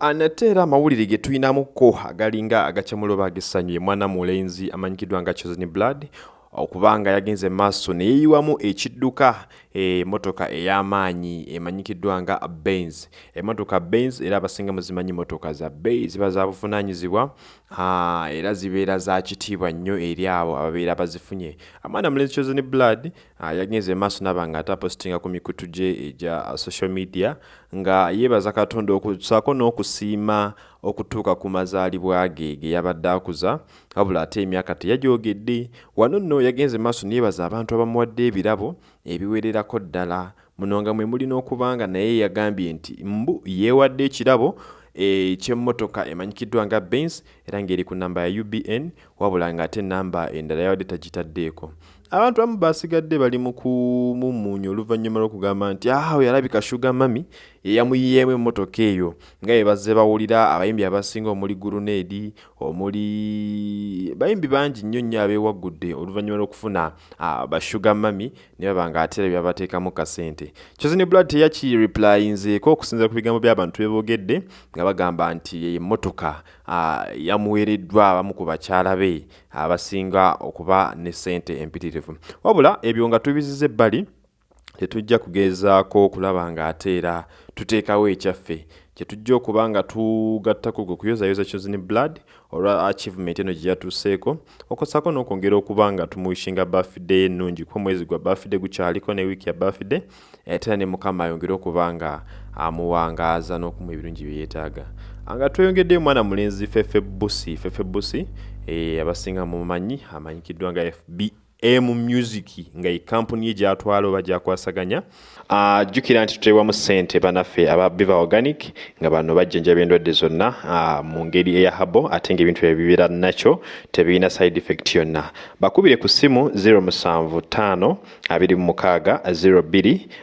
nate era amawulire ge tulinamuko agalinga agacamuloba agessanyu ye mwana mulenzi amanyikiddwa nga chosen blood okubanga yagenze maaso neyeyiwamu ekidduka emotoka ey'amaanyi emanyikiddwa nga benz. Emotoka benz era abasinga muzimanyi motoka za bei ziba za buvunaanyizibwa era zibeera za kitiibwa nnyo eri abo ababeera bazifunye. Amwana mulenzi chosen blood yagenze maaso naba nga ate apostinga ku mikutu gye egya social media nga yeebaza katonda okusaako n'okusiima okutuuka ku mazaalibwa ge ge yabadde akuza wabula ate emyaka teyagyogedde wano nno yagenze maaso neyebaza abantu abamuwadde ebirabo ebiwererako ddala. Muno nga mwe mulina okuba nga naye yagambye nti mbu yeewadde ekirabo ekyemmotoka emanyikiddwa nga benz era ng'eri ku namba ya ubn wabula ng'ate namba endala yawadde tagitaddeeko abantu abamu basigadde bali mu kumumuunya oluvannyuma lw'okugamba nti awo yalabika shuga mami yeyamuyiyeemu emmotoka eyo nga bye bazze bawulira abayimbi abasinga omuli guruneedi omuli bayimbi bangi nnyo nnyo abeewaggudde oluvannyuma lw'okufuna bashuga mami ne baba nga ate era byabateekamu kasente. Chosen blood teyakireplyinzeeko okusinziira ku bigambo by'abantu beboogedde nga bagamba nti emmotoka yamuweereddwa abamu ku bakyala be abasinga okuba ne sente empitirivu wabula ebyo nga tubiziza ebbali tetujja kugezaako okulaba nga ate era tuteekawo ekyaffe. Kyetujja okuba nga tugattako gwe kuyozayoza chosen blood olwa achievement eno gye yatuuseeko okosaako n'okwongera okuba nga tumuwishinga birthday ennungi. Ku omwezi gwa birthday gukyaliko ne wiiki ya birthday era ne mukama ayongere okuba nga amuwangaaza n'okumuwa ebirungi bye yeetaaga. Nga tweyongeddeyo mwana mulenzi fefe busi fefe busi e, abasinga mumanyi amanyikiddwa nga fb m music nga ekampuni ye gyatwala oba gyakwasaganya. Jjukira nti tuteebwamu ssente banaffe aba biva organic nga bano bajjanjaba endwadde zonna mu ngeri eya habo ate ngaebintu ebyo bibeera nakyo tebirina side effect yonna. Bakubire ku ssimu 075 26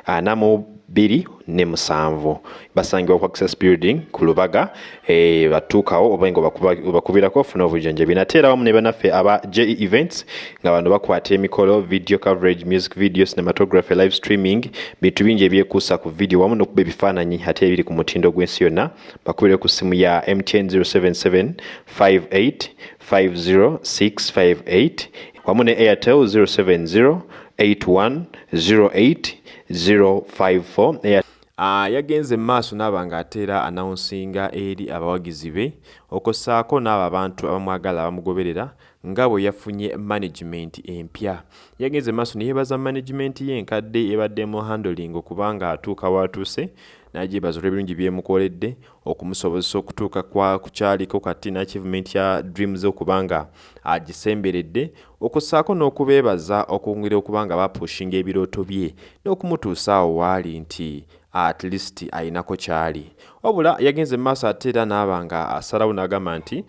02 42 ne musanvu. Basangibwa ku access building ku lubaga e, batuukawo oba nga ofuna obujjanjabi. Nate era wamu ne banaffe aba je events nga bano bakwata emikolo video coverage music video cinematography live streaming bintu bingi ebyekuusa ku video wamu n'okuba ebifaananyi ate ebiri ku mutindo gw'ensi yonna. Bakubire ku simu ya mtn 077 58 50658 wamu ne airtel 070 81 08 054. Yeah. Yagenze maaso n'aba ng'ateera anawunsinga eri abawagizi be okossaako n'abo abantu abamwagala abamugoberera nga bwe yafunye management empya. Yagenze maaso neyeebaza management ye enkadde ebaddemu handling okubanga atuuka waatuuse n'agyebaza olw'ebirungi byemukoledde okumusobozesa okutuuka ku kyaliko kati n'achievement ya dreams okubanga agisemberedde okossaako n'okubeebaza okwongera okubanga bapushinga ebirooto bye n'okumutuusa awo waali nti at least ayinako kyali. Wabula yagenze maaso ate era n'aba nga asalawo n'agamba nti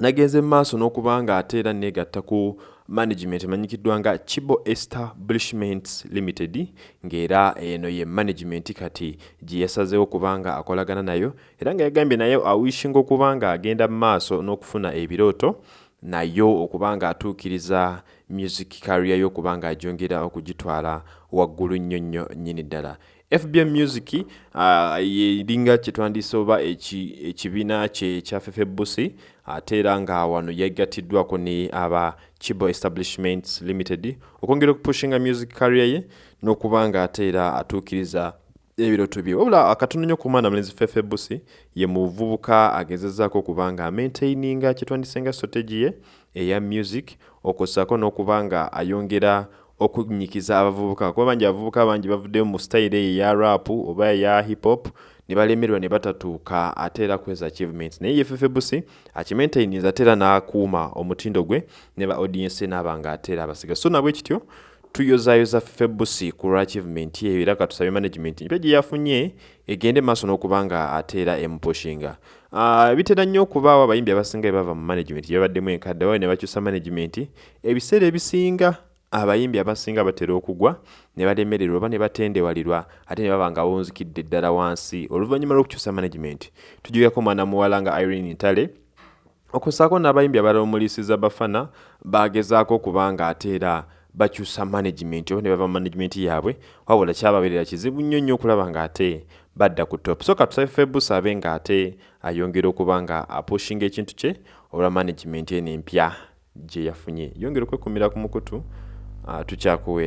nagenze maaso n'okuba nga ate era neegatta ku management emanyikiddwa nga chibo establishments limited ng'era eno ye management kati gye yasazeewo okuba nga akolagana nayo era nga yagambye naye awishinga okuba nga agenda mu maaso n'okufuna ebirooto nayo okuba nga atuukiriza music career y'okuba nga agyongera okugitwala waggulu nnyo nnyo nnyini ddala fbm music uh, yeringa kyetwandiise oba ekibiina eki kye ekya fefe busi ate era nga wano yeggatiddwako ne aba chibo establishments limited okwongera okupushinga music career ye n'okuba nga ate era atuukiriza ebirooto bye. Wabula akatono nnyo ku mwana mulenzi fefe busi ye muvubuka agezezaako okuba nga amaintaininga kyetwandise nga strategy ye eya music okossaako n'okuba nga ayongera okunyikiza abavubuka. Kuba bangi abavubuka bangi bavuddemu mu style eyo eya rap oba eya hip hop ne balemerwa ne batatuuka ate era kweza achievements. Naye ye fefe busi akimaintainiza ate era n'akuuma omutindo gwe ne ba audience n'aba nga ate era abasiga. So nabwe kityo tuyozayoza fefe busi ku lwa achievement ye era katusabe management mpya gye yafunye egende maaso n'okuba nga ate era emupushinga Uh, bitera nnyo okubaawo abayimbi abasinga bebava mu management gye babaddemu enkadde wawe ne bakyusa management. Ebiseera ebisinga abayimbi abasinga batera okugwa ne balemererwa oba ne batendewalirwa ate ne baba nga bonzikidde ddala wansi. Oluvannyuma lw'okukyusa management tujugako mwana muwala nga irene ntale. Okussaako n'abayimbi abalala omulisiza bafana bagezaako okuba nga ate era bakyusa management oba ne bava management yaabwe wabula kyababeerera kizibu nnyo nnyo okulaba nga ate badda ku top. So katusabe febus abe nga ate ayongera okuba nga apushinga ekintu kye olwa management eno empya gye yafunye. Yongera okwekumira ku mukutu uh, tukyakuweera